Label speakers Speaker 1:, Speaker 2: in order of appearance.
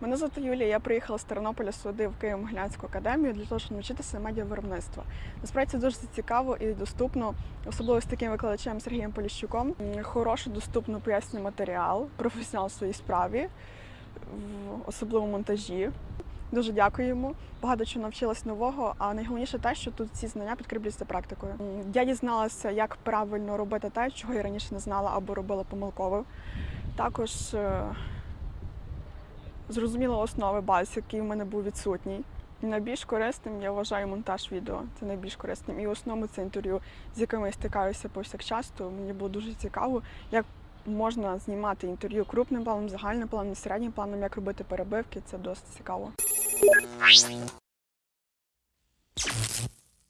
Speaker 1: Мене звати Юлія. Я приїхала з Тернополя сюди в Києво-Могилянську академію для того, щоб навчитися медіавиробництва. Насправді це дуже цікаво і доступно, особливо з таким викладачем Сергієм Поліщуком. Хороший, доступно пояснює матеріал, професіонал в своїй справі, в- особливо монтажі. Дуже дякую йому. Багато чого навчилась нового. А найголовніше те, що тут ці знання підкріплюються практикою. Я дізналася, як правильно робити те, чого я раніше не знала або робила помилково. Також е, зрозуміла основи баз, який в мене був відсутній. Найбільш корисним я вважаю монтаж відео. Це найбільш корисним. І в основному це інтерв'ю, з якими я стикаюся повсякчас. Мені було дуже цікаво, як можна знімати інтерв'ю крупним планом, загальним планом, середнім планом, як робити перебивки. Це досить цікаво.